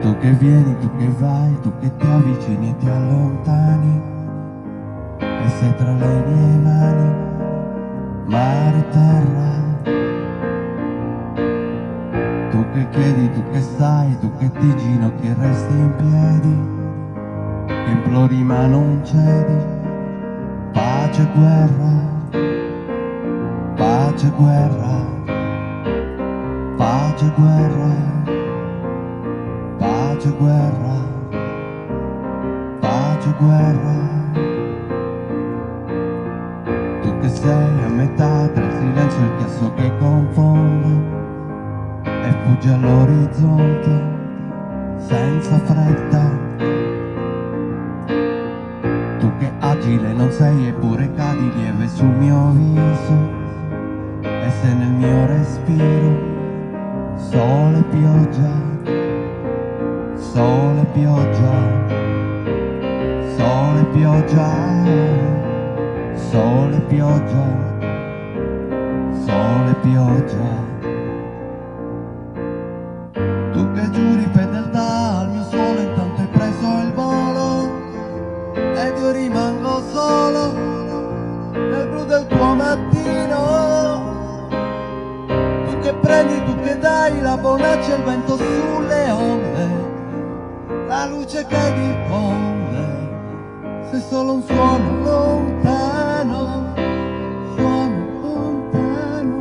Tu che vieni, tu che vai, tu che ti avvicini e ti allontani. E sei tra le mie mani, mare e terra. Tu che chiedi, tu che sai, tu che ti ginocchi e resti in piedi. Che implori ma non cedi. Pace e guerra, pace e guerra, pace e guerra pace guerra, pace guerra. Tu che sei a metà tra il silenzio e il chiasso che confonde e fugge all'orizzonte senza fretta. Tu che agile non sei eppure cadi lieve sul mio viso e sei nel mio respiro sole e pioggia sole e pioggia, sole e pioggia, sole e pioggia, sole e pioggia. Tu che giuri fedeltà al mio sole intanto hai preso il volo. Ed io rimango solo nel blu del tuo mattino. Tu che prendi, tu che dai la bonaccia e il vento sulle onde la luce che diffonde, se solo un suono lontano, suono lontano.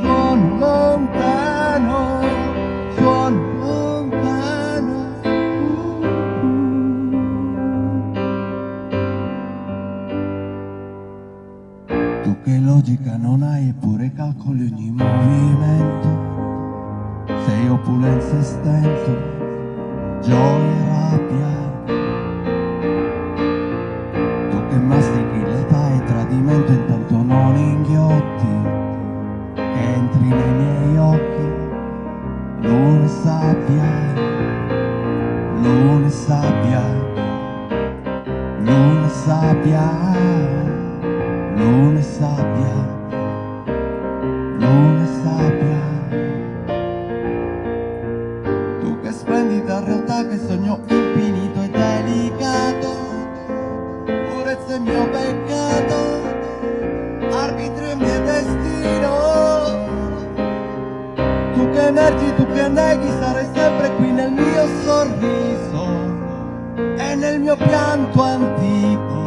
Suono lontano, suono lontano. Tu che logica non hai eppure calcoli ogni movimento. Sei opulenza e stento, gioia e rabbia. Tu che mastichi l'età e tradimento intanto non inghiotti. Che entri nei miei occhi, luna e sabbia Luna e sabbia, luna e sabbia, luna e sabbia. Tu che splendida realtà, che sogno infinito e delicato, purezza è mio peccato, arbitrio è mio destino. Tu che emergi, tu che neghi, sarai sempre qui nel mio sorriso e nel mio pianto antico,